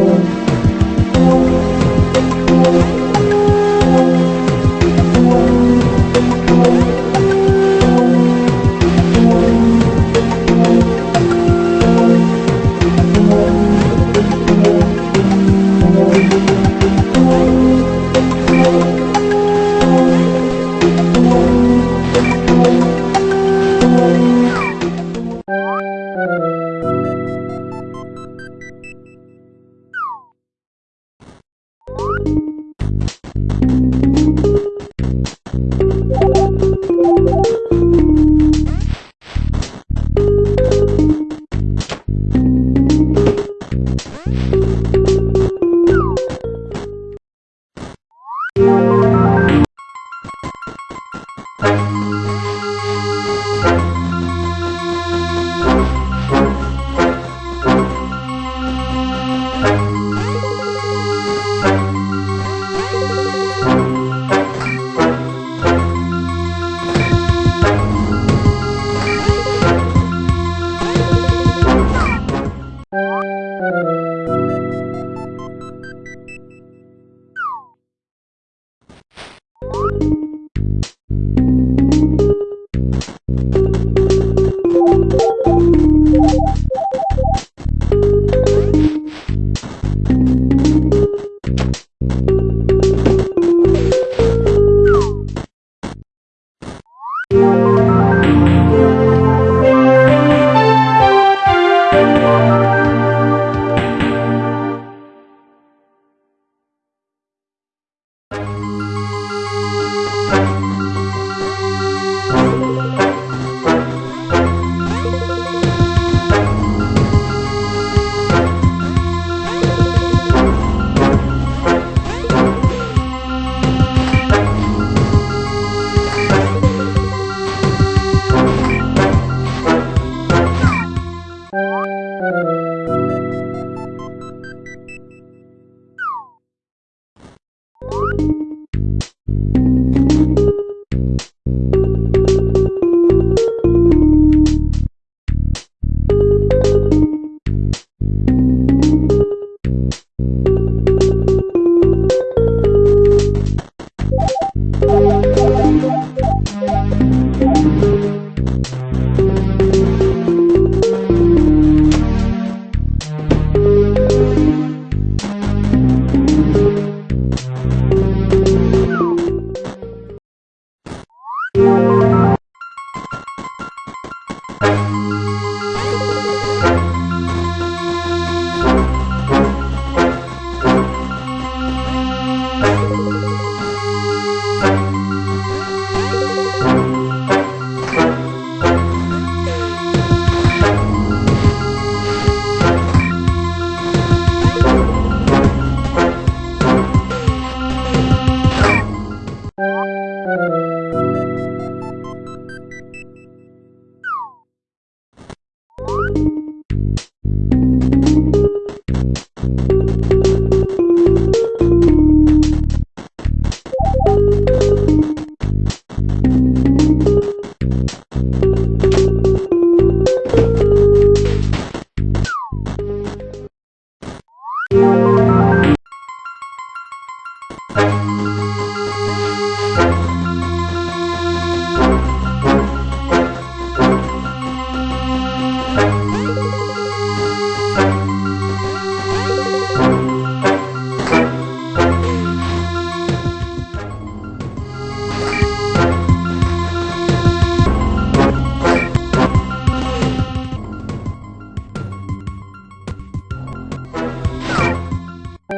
Música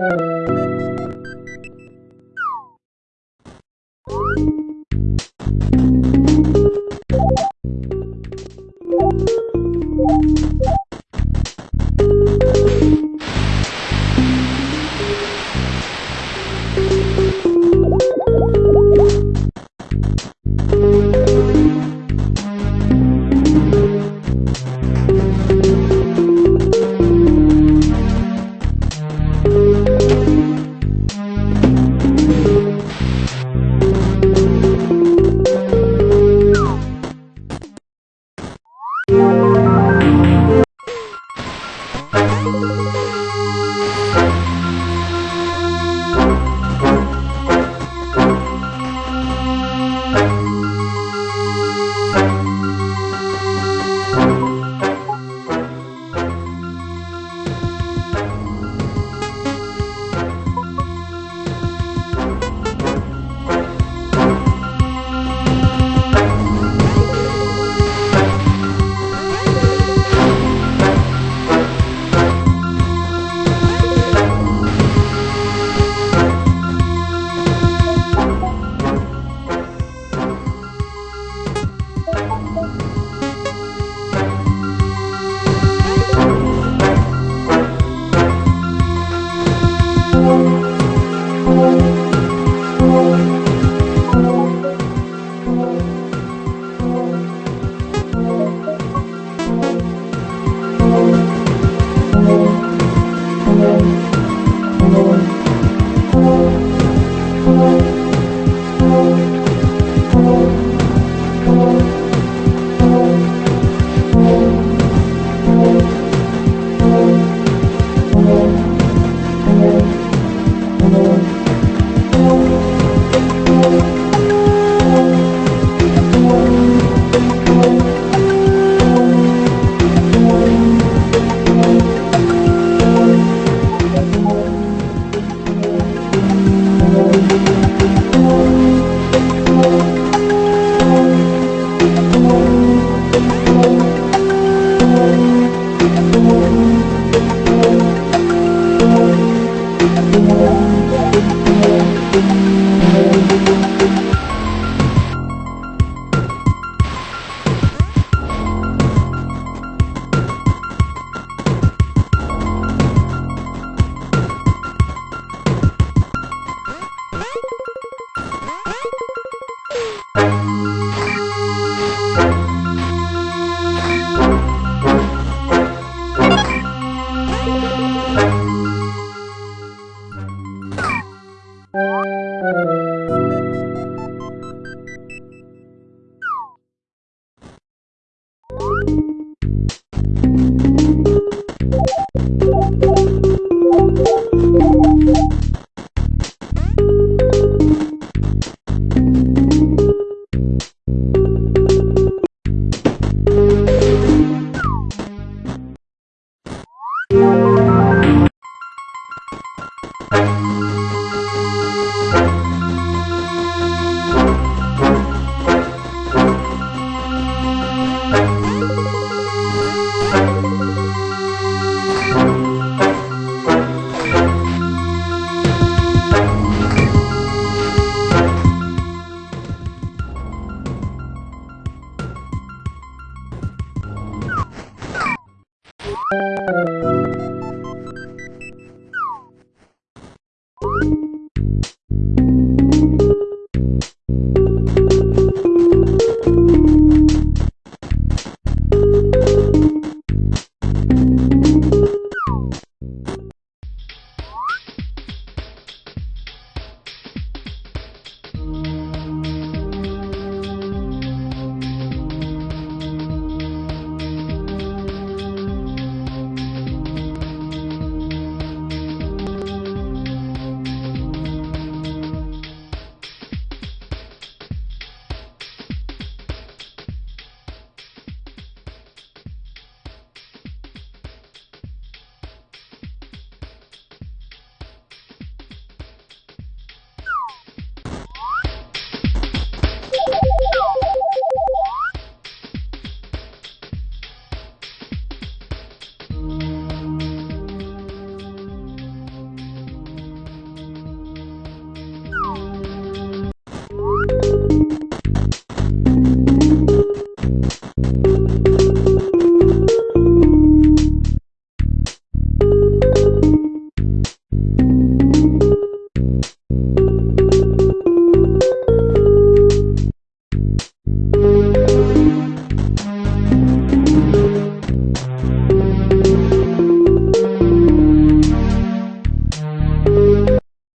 you